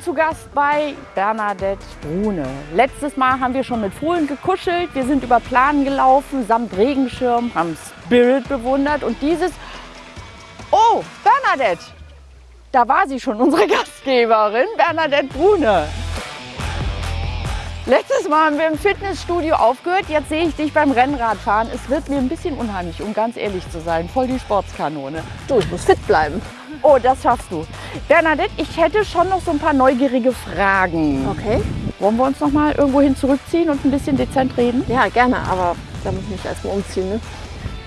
und zu Gast bei Bernadette Brune. Letztes Mal haben wir schon mit Fohlen gekuschelt, wir sind über Planen gelaufen, samt Regenschirm, haben Spirit bewundert und dieses... Oh, Bernadette! Da war sie schon, unsere Gastgeberin, Bernadette Brune. Letztes Mal haben wir im Fitnessstudio aufgehört, jetzt sehe ich dich beim Rennradfahren. Es wird mir ein bisschen unheimlich, um ganz ehrlich zu sein. Voll die Sportskanone. Du, ich muss fit bleiben. Oh, das schaffst du. Bernadette, ich hätte schon noch so ein paar neugierige Fragen. Okay. Wollen wir uns noch mal irgendwo hin zurückziehen und ein bisschen dezent reden? Ja, gerne, aber da muss ich mich erstmal umziehen. Ne?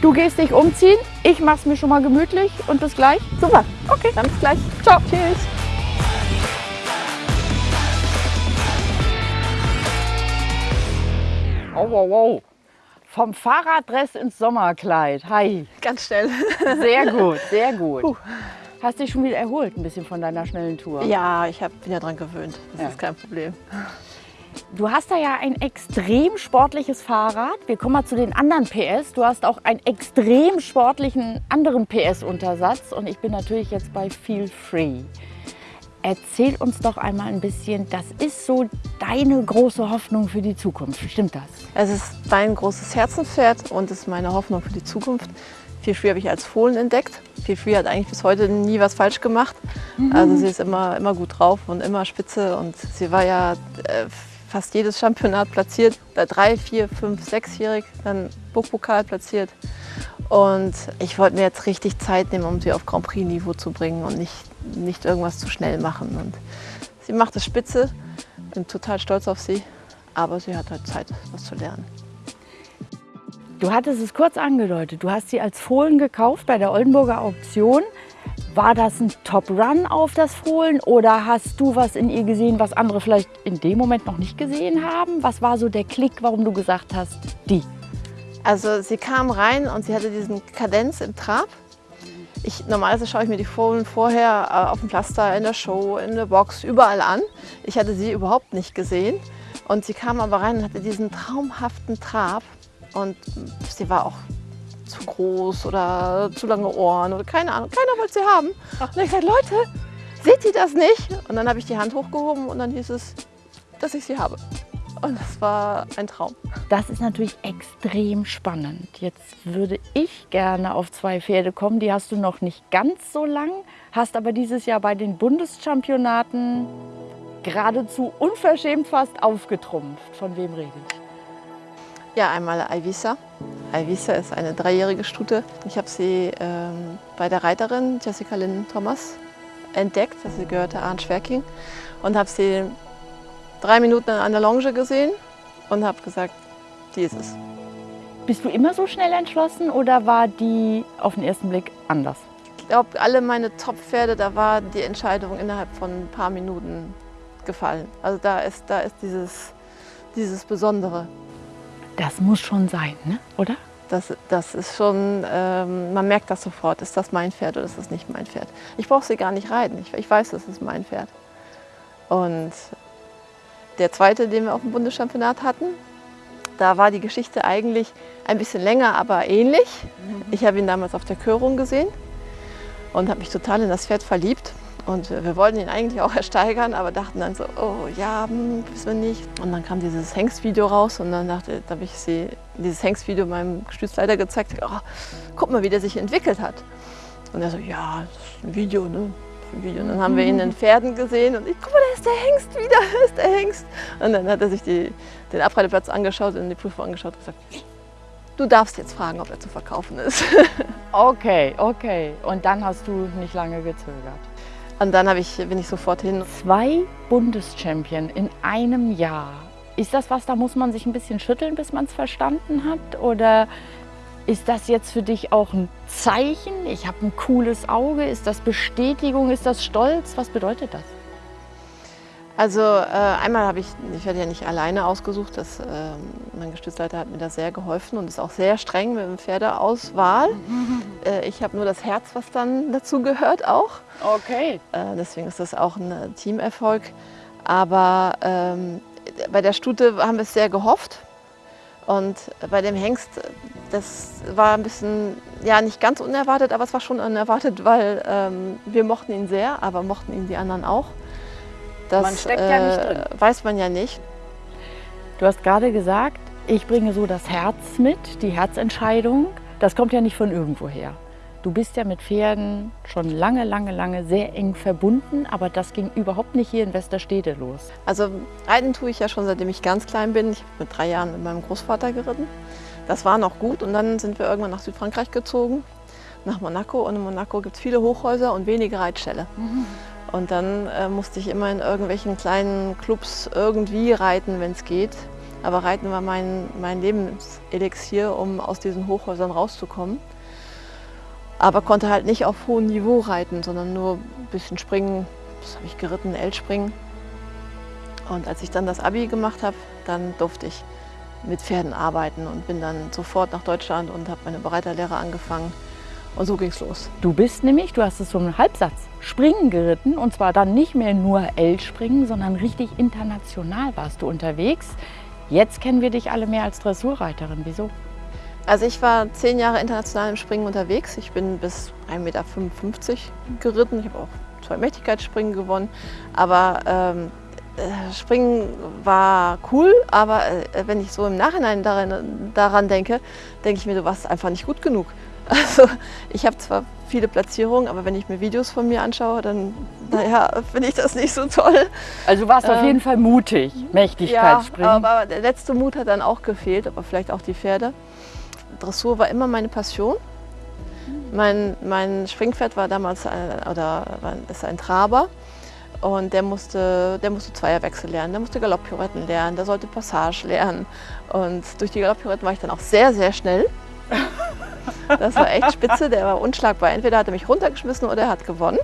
Du gehst dich umziehen, ich mach's mir schon mal gemütlich und bis gleich. Super. Okay. Dann bis gleich. Ciao. Tschüss. Oh, wow, wow. Vom Fahrraddress ins Sommerkleid. Hi. Ganz schnell. Sehr gut, sehr gut. Puh. Hast dich schon wieder erholt ein bisschen von deiner schnellen Tour? Ja, ich hab, bin ja dran gewöhnt. Das Ja. ist kein Problem. Du hast da ja ein extrem sportliches Fahrrad. Wir kommen mal zu den anderen PS. Du hast auch einen extrem sportlichen anderen PS-Untersatz. Und ich bin natürlich jetzt bei Feel Free. Erzähl uns doch einmal ein bisschen, das ist so deine große Hoffnung für die Zukunft. Stimmt das? Es ist mein großes Herzenspferd und ist meine Hoffnung für die Zukunft. Feel Free habe ich als Fohlen entdeckt. Feel Free hat eigentlich bis heute nie was falsch gemacht. Also sie ist immer, immer gut drauf und immer spitze. Und sie war ja äh, fast jedes Championat platziert. Bei drei, vier, fünf, sechsjährig, dann Burgpokal platziert. Und ich wollte mir jetzt richtig Zeit nehmen, um sie auf Grand Prix-Niveau zu bringen und nicht, nicht irgendwas zu schnell machen. Und sie macht es spitze, bin total stolz auf sie, aber sie hat halt Zeit, was zu lernen. Du hattest es kurz angedeutet. Du hast sie als Fohlen gekauft bei der Oldenburger Auktion. War das ein Top-Run auf das Fohlen oder hast du was in ihr gesehen, was andere vielleicht in dem Moment noch nicht gesehen haben? Was war so der Klick, warum du gesagt hast, die? Also sie kam rein und sie hatte diesen Kadenz im Trab. Ich, normalerweise schaue ich mir die Fohlen vorher äh, auf dem Pflaster, in der Show, in der Box, überall an. Ich hatte sie überhaupt nicht gesehen. Und sie kam aber rein und hatte diesen traumhaften Trab. Und sie war auch zu groß oder zu lange Ohren oder keine Ahnung. Keiner wollte sie haben. Und ich gesagt, Leute, seht ihr das nicht? Und dann habe ich die Hand hochgehoben und dann hieß es, dass ich sie habe. Und das war ein Traum. Das ist natürlich extrem spannend. Jetzt würde ich gerne auf zwei Pferde kommen. Die hast du noch nicht ganz so lang, hast aber dieses Jahr bei den Bundeschampionaten geradezu unverschämt fast aufgetrumpft. Von wem rede ich? Ja, einmal Ivisa. Ivisa ist eine dreijährige Stute. Ich habe sie ähm, bei der Reiterin Jessica Lynn Thomas entdeckt. Also sie gehörte Arndt Schwerking. Und habe sie drei Minuten an der Longe gesehen und habe gesagt, die ist es. Bist du immer so schnell entschlossen oder war die auf den ersten Blick anders? Ich glaube, alle meine Top-Pferde, da war die Entscheidung innerhalb von ein paar Minuten gefallen. Also da ist, da ist dieses, dieses Besondere. Das muss schon sein, ne? oder? Das, das ist schon, ähm, man merkt das sofort, ist das mein Pferd oder ist das nicht mein Pferd. Ich brauche sie gar nicht reiten, ich, ich weiß, das ist mein Pferd. Und der zweite, den wir auf dem Bundeschampionat hatten, da war die Geschichte eigentlich ein bisschen länger, aber ähnlich. Ich habe ihn damals auf der Körung gesehen und habe mich total in das Pferd verliebt. Und wir wollten ihn eigentlich auch ersteigern, aber dachten dann so, oh ja, hm, wissen wir nicht. Und dann kam dieses Hengstvideo raus und dann dachte, da habe ich sie, dieses Hengstvideo meinem Gestützleiter gezeigt. Oh, guck mal, wie der sich entwickelt hat. Und er so, ja, das ist ein Video, ne? Ein Video. Und dann haben wir ihn in den Pferden gesehen und ich, guck mal, da ist der Hengst wieder, da ist der Hengst. Und dann hat er sich die, den Abreiteplatz angeschaut und die Prüfung angeschaut und gesagt, du darfst jetzt fragen, ob er zu verkaufen ist. Okay, okay. Und dann hast du nicht lange gezögert. Und dann ich, bin ich sofort hin. Zwei Bundeschampion in einem Jahr. Ist das was, da muss man sich ein bisschen schütteln, bis man es verstanden hat? Oder ist das jetzt für dich auch ein Zeichen? Ich habe ein cooles Auge. Ist das Bestätigung? Ist das Stolz? Was bedeutet das? Also äh, einmal habe ich, ich werde ja nicht alleine ausgesucht, das, äh, mein Gestützleiter hat mir da sehr geholfen und ist auch sehr streng mit dem Pferdeauswahl. Äh, ich habe nur das Herz, was dann dazu gehört auch. Okay. Äh, deswegen ist das auch ein äh, Teamerfolg. Aber ähm, bei der Stute haben wir es sehr gehofft. Und bei dem Hengst, das war ein bisschen, ja nicht ganz unerwartet, aber es war schon unerwartet, weil ähm, wir mochten ihn sehr, aber mochten ihn die anderen auch. Das Man steckt ja nicht drin. äh, weiß man ja nicht. Du hast gerade gesagt, ich bringe so das Herz mit, die Herzentscheidung. Das kommt ja nicht von irgendwoher. Du bist ja mit Pferden schon lange, lange, lange sehr eng verbunden, aber das ging überhaupt nicht hier in Westerstede los. Also reiten tue ich ja schon seitdem ich ganz klein bin. Ich habe mit drei Jahren mit meinem Großvater geritten. Das war noch gut und dann sind wir irgendwann nach Südfrankreich gezogen, nach Monaco. Und in Monaco gibt es viele Hochhäuser und wenige Reitställe. Und dann äh, musste ich immer in irgendwelchen kleinen Clubs irgendwie reiten, wenn es geht. Aber Reiten war mein, mein Lebenselixier, um aus diesen Hochhäusern rauszukommen. Aber konnte halt nicht auf hohem Niveau reiten, sondern nur ein bisschen springen. Das habe ich geritten, L-Springen. Und als ich dann das Abi gemacht habe, dann durfte ich mit Pferden arbeiten und bin dann sofort nach Deutschland und habe meine Bereiterlehre angefangen. Und so ging es los. Du bist nämlich, du hast es so einen Halbsatz, Springen geritten und zwar dann nicht mehr nur L-Springen, sondern richtig international warst du unterwegs. Jetzt kennen wir dich alle mehr als Dressurreiterin. Wieso? Also ich war zehn Jahre international im Springen unterwegs. Ich bin bis 1,55 Meter geritten. Ich habe auch zwei Mächtigkeitsspringen gewonnen. Aber ähm, äh, Springen war cool, aber äh, wenn ich so im Nachhinein daran, daran denke, denke ich mir, du warst einfach nicht gut genug. Also ich habe zwar viele Platzierungen, aber wenn ich mir Videos von mir anschaue, dann naja, finde ich das nicht so toll. Also du warst auf Ähm, jeden Fall mutig, Ja, Mächtigkeitsspringen. aber der letzte Mut hat dann auch gefehlt, aber vielleicht auch die Pferde. Dressur war immer meine Passion. Mein, mein Springpferd war damals ein, oder war- ist ein Traber und der musste, der musste Zweierwechsel lernen, der musste Galopppirouetten lernen, der sollte Passage lernen und durch die Galopppirouetten war ich dann auch sehr, sehr schnell. Das war echt spitze, der war unschlagbar. Entweder hat er mich runtergeschmissen oder er hat gewonnen.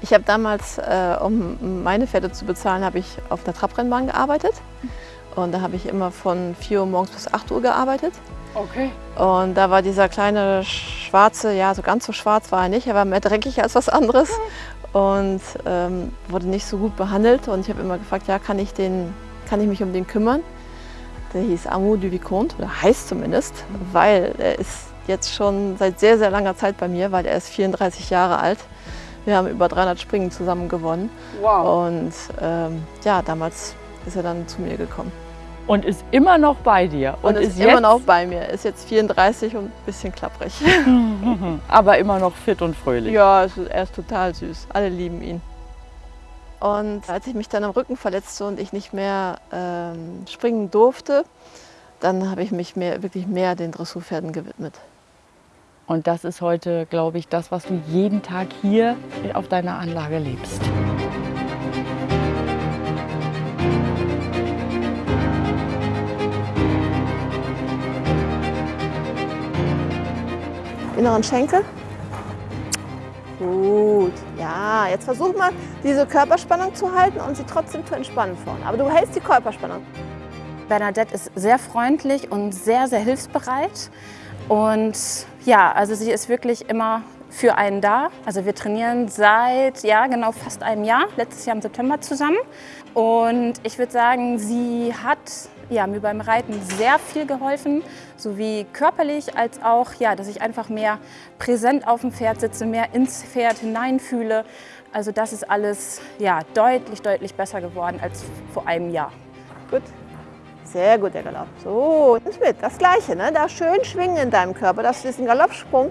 Ich habe damals, äh, um meine Pferde zu bezahlen, habe ich auf der Trabrennbahn gearbeitet. Und da habe ich immer von 4 Uhr morgens bis 8 Uhr gearbeitet. Okay. Und da war dieser kleine schwarze, ja, so ganz so schwarz war er nicht, er war mehr dreckig als was anderes und ähm, wurde nicht so gut behandelt. Und ich habe immer gefragt, ja, kann ich, den, kann ich mich um den kümmern? Der hieß Amour du Vicomte, oder heißt zumindest, weil er ist jetzt schon seit sehr, sehr langer Zeit bei mir, weil er ist 34 Jahre alt. Wir haben über 300 Springen zusammen gewonnen. Wow. Und ähm, ja, damals ist er dann zu mir gekommen. Und ist immer noch bei dir. Und, ist, immer noch bei mir. Ist jetzt 34 und ein bisschen klapprig. aber immer noch fit und fröhlich. ja, ist- er ist total süß. Alle lieben ihn. Und als ich mich dann am Rücken verletzte und ich nicht mehr ähm, springen durfte, dann habe ich mich mehr, wirklich mehr den Dressurpferden gewidmet. Und das ist heute, glaube ich, das, was du jeden Tag hier auf deiner Anlage lebst. Inneren Schenkel. Gut. Ja, jetzt versuch mal, diese Körperspannung zu halten und sie trotzdem zu entspannen vorne. Aber du hältst die Körperspannung. Bernadette ist sehr freundlich und sehr, sehr hilfsbereit. Und ja, also sie ist wirklich immer für einen da. Also wir trainieren seit, ja, genau fast einem Jahr, letztes Jahr im September zusammen. Und ich würde sagen, sie hat ja, mir beim Reiten sehr viel geholfen, sowie körperlich als auch, ja, dass ich einfach mehr präsent auf dem Pferd sitze, mehr ins Pferd hineinfühle. Also das ist alles ja, deutlich, deutlich besser geworden als vor einem Jahr. Gut. Sehr gut, der Galopp. So, nimm's mit. Das Gleiche, ne? Da schön schwingen in deinem Körper, dass du diesen Galoppsprung,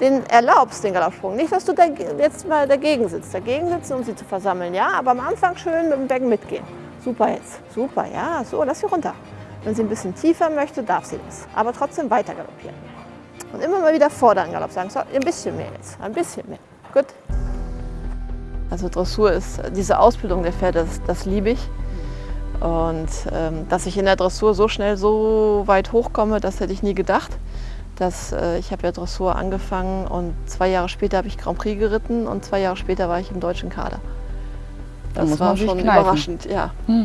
den erlaubst, den Galoppsprung. Nicht, dass du jetzt mal dagegen sitzt. Dagegen sitzen, um sie zu versammeln, ja? Aber am Anfang schön mit dem Becken mitgehen. Super jetzt. Super, ja. So, lass sie runter. Wenn sie ein bisschen tiefer möchte, darf sie das. Aber trotzdem weiter galoppieren. Und immer mal wieder vorderen Galopp sagen. So, ein bisschen mehr jetzt. Ein bisschen mehr. Gut. Also Dressur ist diese Ausbildung der Pferde, das, das liebe ich. Und ähm, dass ich in der Dressur so schnell so weit hochkomme, das hätte ich nie gedacht. Das, äh, ich habe ja Dressur angefangen und zwei Jahre später habe ich Grand Prix geritten und zwei Jahre später war ich im deutschen Kader. Da Das war schon kneifen. überraschend, ja.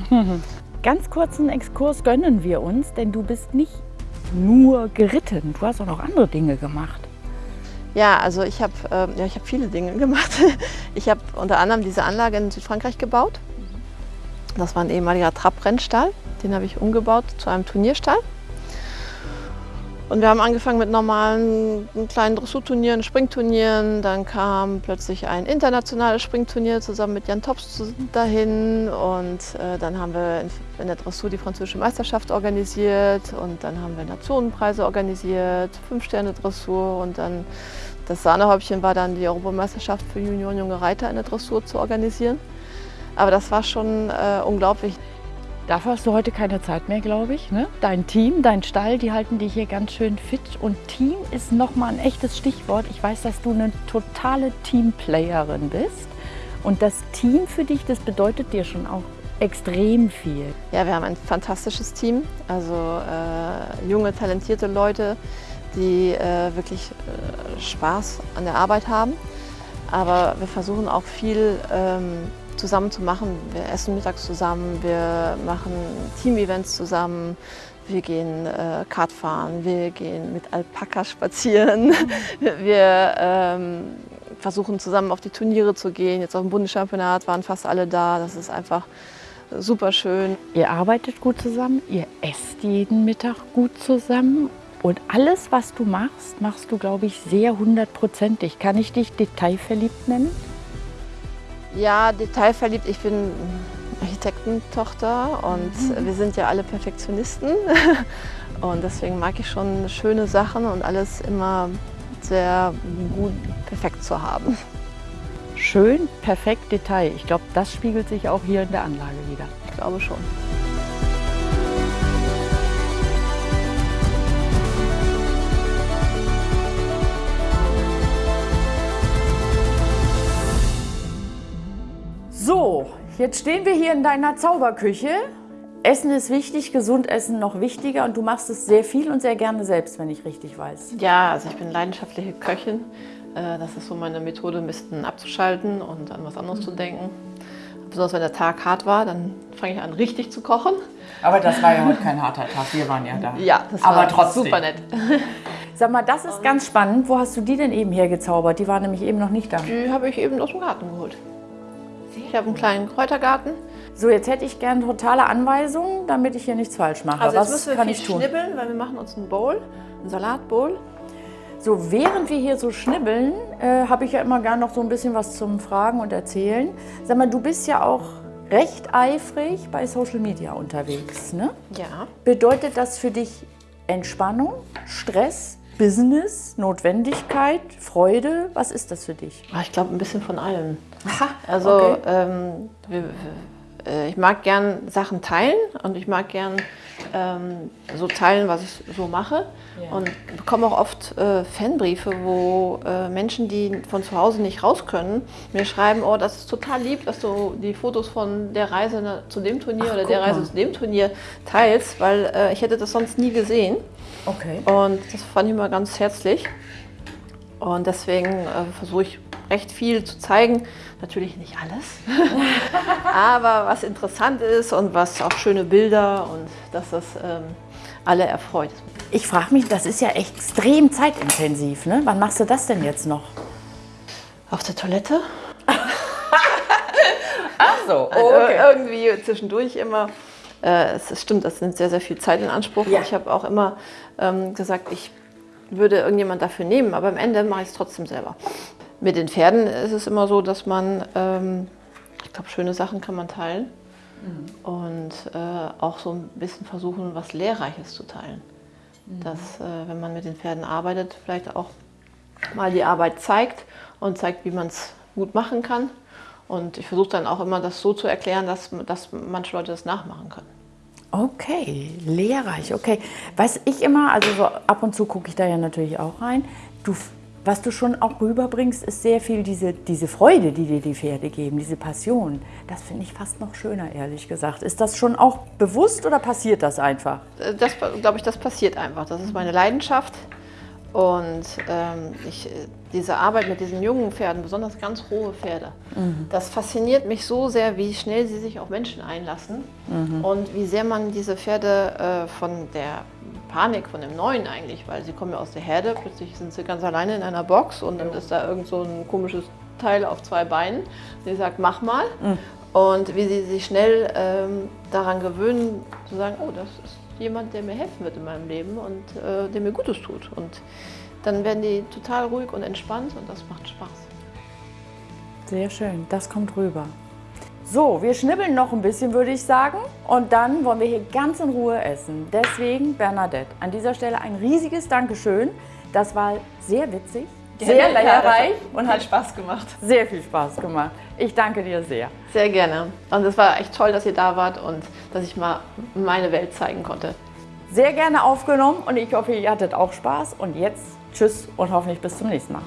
Ganz kurzen Exkurs gönnen wir uns, denn du bist nicht nur geritten, du hast auch noch andere Dinge gemacht. Ja, also ich habe ähm, ja, ich hab viele Dinge gemacht. Ich habe unter anderem diese Anlage in Südfrankreich gebaut. Das war ein ehemaliger Trabrennstall. Den habe ich umgebaut zu einem Turnierstall. Und wir haben angefangen mit normalen kleinen Dressurturnieren, Springturnieren. Dann kam plötzlich ein internationales Springturnier zusammen mit Jan Tops dahin. Und äh, dann haben wir in, in, der Dressur die französische Meisterschaft organisiert. Und dann haben wir Nationenpreise organisiert, Fünf-Sterne-Dressur. Und dann das Sahnehäubchen war dann die Europameisterschaft für Junioren junge Reiter in der Dressur zu organisieren. Aber das war schon äh, unglaublich. Dafür hast du heute keine Zeit mehr, glaube ich. Ne? Dein Team, dein Stall, die halten dich hier ganz schön fit. Und Team ist nochmal ein echtes Stichwort. Ich weiß, dass du eine totale Teamplayerin bist. Und das Team für dich, das bedeutet dir schon auch extrem viel. Ja, wir haben ein fantastisches Team. Also äh, junge, talentierte Leute, die äh, wirklich äh, Spaß an der Arbeit haben. Aber wir versuchen auch viel ähm, zusammen zu machen. Wir essen mittags zusammen, wir machen Team-Events zusammen, wir gehen äh, Kart fahren, wir gehen mit Alpaka spazieren, mhm. wir ähm, versuchen zusammen auf die Turniere zu gehen. Jetzt auf dem Bundeschampionat waren fast alle da. Das ist einfach super schön. Ihr arbeitet gut zusammen, ihr esst jeden Mittag gut zusammen und alles, was du machst, machst du, glaube ich, sehr hundertprozentig. Kann ich dich detailverliebt nennen? Ja, detailverliebt. Ich bin Architektentochter und mhm. wir sind ja alle Perfektionisten. Und deswegen mag ich schon schöne Sachen und alles immer sehr gut perfekt zu haben. Schön, perfekt, Detail. Ich glaube, das spiegelt sich auch hier in der Anlage wieder. Ich glaube schon. So, jetzt stehen wir hier in deiner Zauberküche. Essen ist wichtig, gesund essen noch wichtiger und du machst es sehr viel und sehr gerne selbst, wenn ich richtig weiß. Ja, also ich bin leidenschaftliche Köchin. Äh, das ist so meine Methode, ein bisschen abzuschalten und an was anderes mhm. zu denken. Besonders wenn der Tag hart war, dann fange ich an, richtig zu kochen. Aber das war ja heute kein harter Tag, wir waren ja da. Ja, das Aber war trotzdem. super nett. Sag mal, das ist ganz spannend. Wo hast du die denn eben hergezaubert? Die war nämlich eben noch nicht da. Die habe ich eben aus dem Garten geholt. Ich habe einen kleinen Kräutergarten. So, jetzt hätte ich gerne totale Anweisungen, damit ich hier nichts falsch mache. Also jetzt Was müssen wir kann viel ich tun? schnibbeln, weil wir machen uns einen Bowl, einen Salatbowl. So, während wir hier so schnibbeln, äh, habe ich ja immer gerne noch so ein bisschen was zum Fragen und Erzählen. Sag mal, du bist ja auch recht eifrig bei Social Media unterwegs, ne? Ja. Bedeutet das für dich Entspannung, Stress, Business, Notwendigkeit, Freude? Was ist das für dich? Ah, Ich glaube, ein bisschen von allem. Also okay. ähm, wir, äh, ich mag gern Sachen teilen und ich mag gern ähm, so teilen, was ich so mache. Ja. Und bekomme auch oft äh, Fanbriefe, wo äh, Menschen, die von zu Hause nicht raus können, mir schreiben, oh, das ist total lieb, dass du die Fotos von der Reise zu dem Turnier Ach, oder der Reise mal. zu dem Turnier teilst, weil äh, ich hätte das sonst nie gesehen. Okay. Und das fand ich immer ganz herzlich. Und deswegen äh, versuche ich recht viel zu zeigen. Natürlich nicht alles, aber was interessant ist und was auch schöne Bilder und dass das ähm, alle erfreut. Ich frage mich, das ist ja extrem zeitintensiv, ne? Wann machst du das denn jetzt noch? Auf der Toilette? Ach so, Also irgendwie zwischendurch immer. Äh, es stimmt, das nimmt sehr, sehr viel Zeit in Anspruch. Ja. Ich habe auch immer ähm, gesagt, ich würde irgendjemand dafür nehmen, aber am Ende mache ich es trotzdem selber. Mit den Pferden ist es immer so, dass man, ähm, ich glaube, schöne Sachen kann man teilen und äh, auch so ein bisschen versuchen, was Lehrreiches zu teilen. Dass, äh, wenn man mit den Pferden arbeitet, vielleicht auch mal die Arbeit zeigt und zeigt, wie man es gut machen kann. Und ich versuche dann auch immer, das so zu erklären, dass, dass manche Leute das nachmachen können. Okay, lehrreich, okay. Was ich immer, also so ab und zu gucke ich da ja natürlich auch rein. Du, was du schon auch rüberbringst, ist sehr viel diese, diese Freude, die dir die Pferde geben, diese Passion. Das finde ich fast noch schöner, ehrlich gesagt. Ist das schon auch bewusst oder passiert das einfach? Äh, Das glaube ich, das passiert einfach. Das ist meine Leidenschaft. Und ähm, ich, äh, diese Arbeit mit diesen jungen Pferden, besonders ganz rohe Pferde, das fasziniert mich so sehr, wie schnell sie sich auf Menschen einlassen und wie sehr man diese Pferde äh, von der Panik, von dem Neuen eigentlich, weil sie kommen ja aus der Herde, plötzlich sind sie ganz alleine in einer Box und dann ist da irgend so ein komisches Teil auf zwei Beinen, die sagt, mach mal. Und wie sie sich schnell ähm, daran gewöhnen, zu sagen, oh, das ist jemand, der mir helfen wird in meinem Leben und äh, der mir Gutes tut. Und dann werden die total ruhig und entspannt und das macht Spaß. Sehr schön, das kommt rüber. So, wir schnibbeln noch ein bisschen, würde ich sagen. Und dann wollen wir hier ganz in Ruhe essen. Deswegen, Bernadette, an dieser Stelle ein riesiges Dankeschön. Das war sehr witzig, sehr lehrreich und hat Spaß gemacht. sehr viel Spaß gemacht. Ich danke dir sehr. Sehr gerne. Und es war echt toll, dass ihr da wart und dass ich mal meine Welt zeigen konnte. Sehr gerne aufgenommen und ich hoffe, ihr hattet auch Spaß. Und jetzt tschüss und hoffentlich bis zum nächsten Mal.